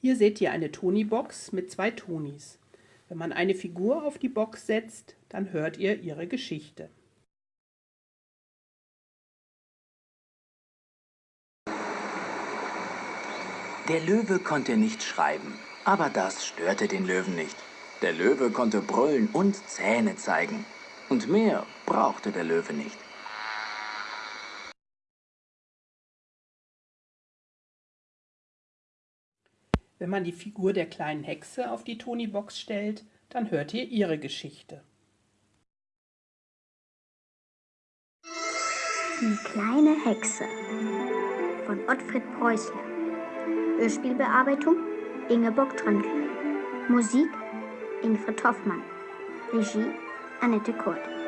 Hier seht ihr eine Toni-Box mit zwei Tonis. Wenn man eine Figur auf die Box setzt, dann hört ihr ihre Geschichte. Der Löwe konnte nicht schreiben, aber das störte den Löwen nicht. Der Löwe konnte brüllen und Zähne zeigen. Und mehr brauchte der Löwe nicht. Wenn man die Figur der kleinen Hexe auf die Toni-Box stellt, dann hört ihr ihre Geschichte. Die kleine Hexe von Ottfried Preußler. Hörspielbearbeitung Ingeborg Tröndl. Musik Ingrid Hoffmann. Regie Annette Kurt.